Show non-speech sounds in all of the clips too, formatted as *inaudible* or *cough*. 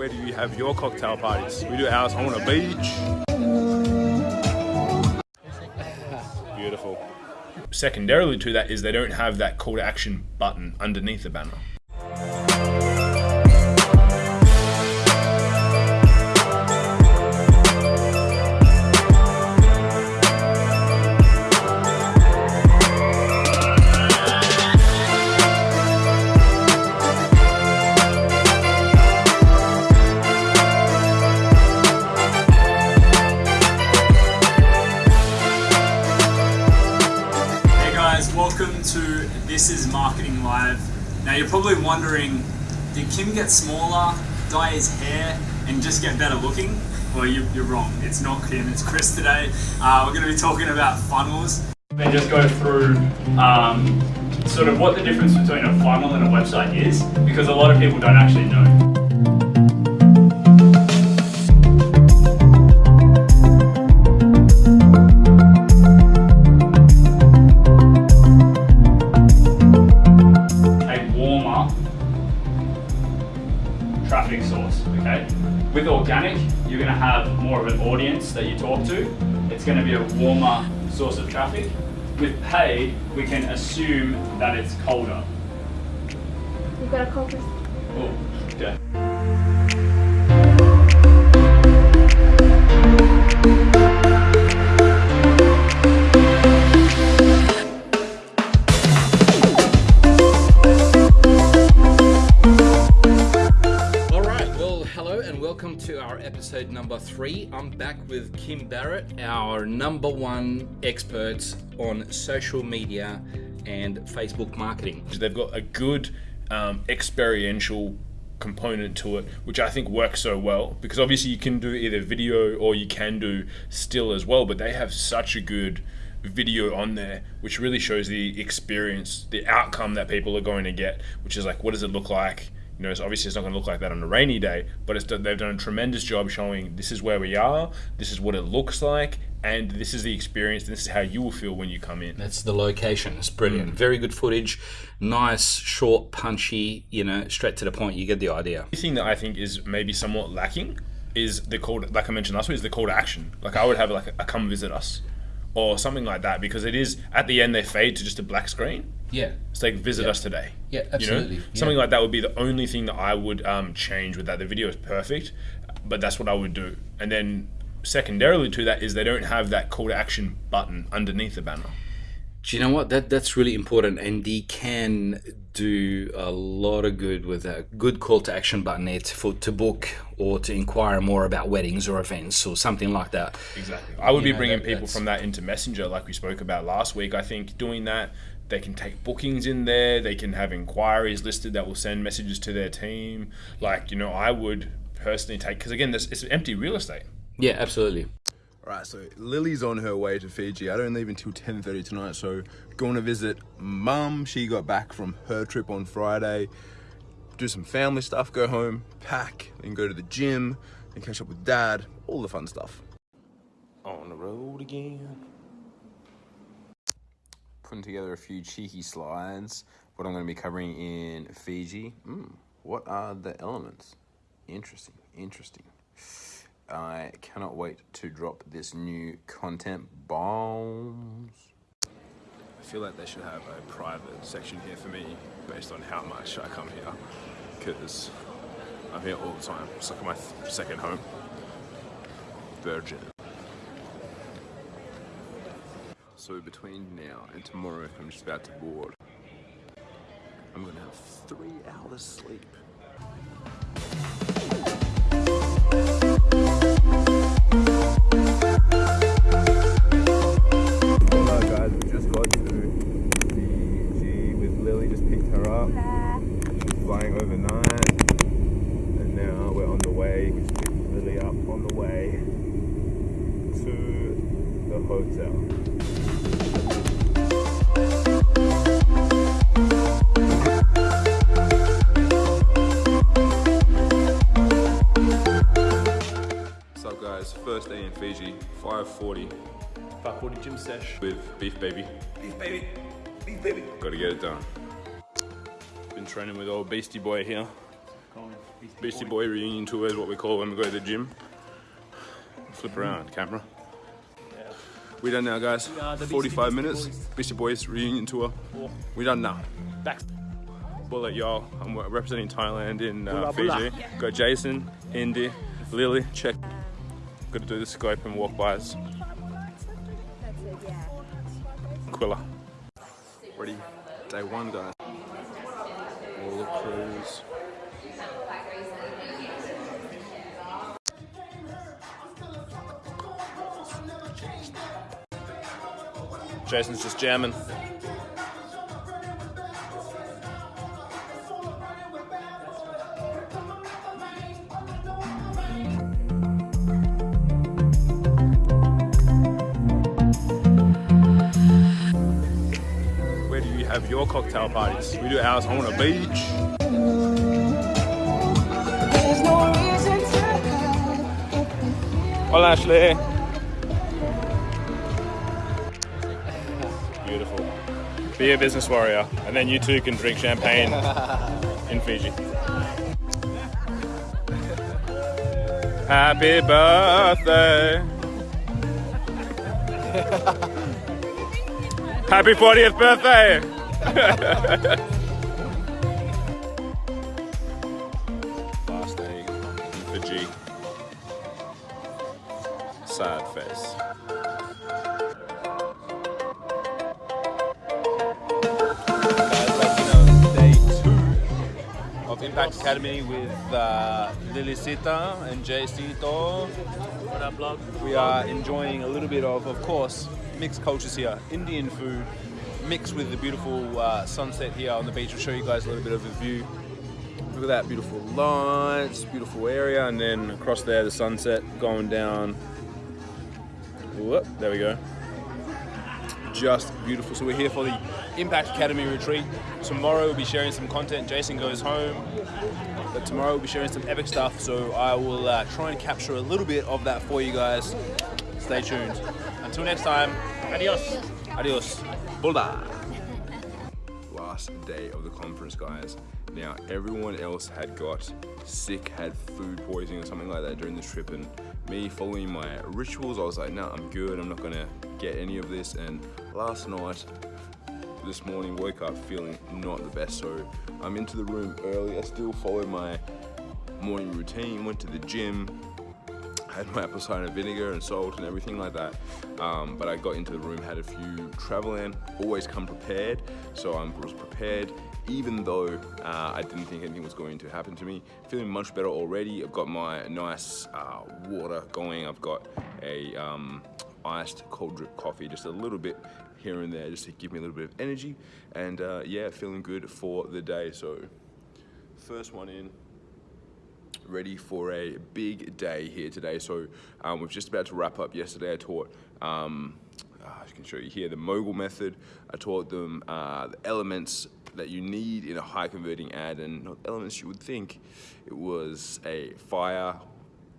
Where do you have your cocktail parties? We do ours on a beach. Beautiful. Secondarily to that is they don't have that call to action button underneath the banner. To This is Marketing Live. Now you're probably wondering, did Kim get smaller, dye his hair, and just get better looking? Well, you, you're wrong. It's not Kim, it's Chris today. Uh, we're going to be talking about funnels. And just go through um, sort of what the difference between a funnel and a website is, because a lot of people don't actually know. Source, okay? With organic, you're gonna have more of an audience that you talk to. It's gonna be a warmer source of traffic. With paid, we can assume that it's colder. You've got a call for three. I'm back with Kim Barrett, our number one expert on social media and Facebook marketing. They've got a good um, experiential component to it, which I think works so well because obviously you can do either video or you can do still as well, but they have such a good video on there which really shows the experience, the outcome that people are going to get, which is like what does it look like? You know, it's obviously it's not going to look like that on a rainy day, but it's they've done a tremendous job showing this is where we are, this is what it looks like, and this is the experience, and this is how you will feel when you come in. That's the location. It's brilliant. Mm. Very good footage. Nice, short, punchy, you know, straight to the point. You get the idea. The thing that I think is maybe somewhat lacking is the call, to, like I mentioned last week, is the call to action. Like I would have like a come visit us or something like that because it is at the end they fade to just a black screen. Yeah. It's like visit us today. Yeah, You absolutely. know? Yeah. Something like that would be the only thing that I would um, change with that. The video is perfect, but that's what I would do. And then secondarily to that is they don't have that call to action button underneath the banner. Do you know what? That that's really important, and they can do a lot of good with a good call to action button to, for to book or to inquire more about weddings or events or something like that. Exactly. I would You be know, bringing that- people that's- from that into Messenger, like we spoke about last week. I think doing that, they can take bookings in there. They can have inquiries listed that will send messages to their team. Like you know, I would personally take because again, this it's empty real estate. Yeah, absolutely. Right, so Lily's on her way to Fiji. I don't leave until 10.30 tonight, so going to visit mum. She got back from her trip on Friday. Do some family stuff, go home, pack, then go to the gym, and catch up with dad, all the fun stuff. On the road again. putting together a few cheeky slides. What I'm going to be covering in Fiji. Mm, what are the elements? Interesting, interesting. I cannot wait to drop this new content bombs. I feel like they should have a private section here for me based on how much I come here because I'm here all the time. It's like my second home. Virgin. So between now and tomorrow, I'm just about to board. I'm gonna have three hours sleep. To the hotel. What's up, guys? First day in Fiji, 540. 540 gym sesh with Beef Baby. Beef Baby. Beef Baby. Gotta get it done. Been training with old Beastie Boy here. Beastie Boy reunion tour is what we call when we go to the gym. Flip around, camera. We done now, guys. are 45 minutes. Boys. Beastie Boys reunion tour. We done now. Back. Bullet, y'all. I'm representing Thailand in uh, Bula, Fiji. bula. Got Jason, Indy, Lily. Check. Got to do the scope and walk bys. Quilla. Ready? Day one, guys. All the crews. Jason's just jamming. Where do you have your cocktail parties? We do ours on a beach. Hola, Ashley. Beautiful. Be a business warrior, and then you too can drink champagne *laughs* in Fiji. Happy birthday. *laughs* Happy 40th birthday. *laughs* Last day in Fiji. Sad face. Of Impact Academy with uh, Lily Sita and Jay Sito. What up, blog? We are enjoying a little bit of, of course, mixed cultures here. Indian food mixed with the beautiful uh, sunset here on the beach. I'll show you guys a little bit of a view. Look at that beautiful lights, beautiful area, and then across there the sunset going down. Whoop, there we go. Just beautiful. So we're here for the Impact Academy retreat. Tomorrow we'll be sharing some content. Jason goes home, but tomorrow we'll be sharing some epic stuff. So I will uh, try and capture a little bit of that for you guys. Stay tuned. Until next time, Adios. adios. Boulder. *laughs* Last day of the conference, guys. Now, everyone else had got sick, had food poisoning or something like that during the trip, and me following my rituals, I was like, no, I'm good. I'm not gonna get any of this. And last night, this morning, woke up feeling not the best. So I'm into the room early. I still follow my morning routine. Went to the gym, had my apple cider vinegar and salt and everything like that. Um, but I got into the room, had a few travel in, always come prepared. So I was prepared, even though uh, I didn't think anything was going to happen to me. Feeling much better already. I've got my nice uh, water going. I've got a um, iced cold drip coffee, just a little bit here and there, just to give me a little bit of energy. And uh, yeah, feeling good for the day. So first one in ready for a big day here today. So um, we're just about to wrap up. Yesterday I taught, um, uh, I can show you here, the mogul method. I taught them uh, the elements that you need in a high converting ad and not elements you would think. It was a fire,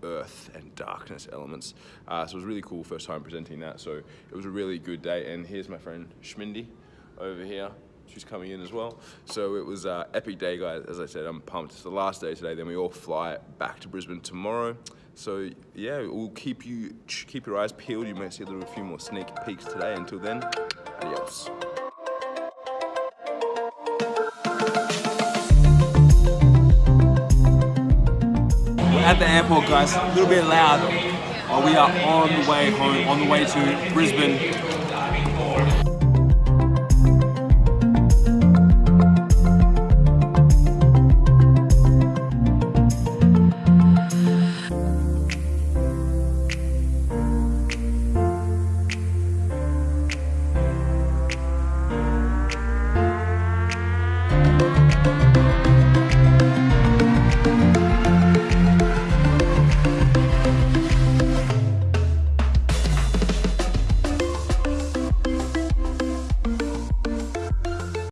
earth and darkness elements. Uh, so it was really cool first time presenting that. So it was a really good day. And here's my friend Schmindy over here. She's coming in as well. So it was uh, epic day, guys. As I said, I'm pumped. It's the last day today. Then we all fly back to Brisbane tomorrow. So yeah, we'll keep you keep your eyes peeled. You might see a little few more sneak peeks today. Until then, adios. at the airport, guys. A little bit loud. But we are on the way home, on the way to Brisbane.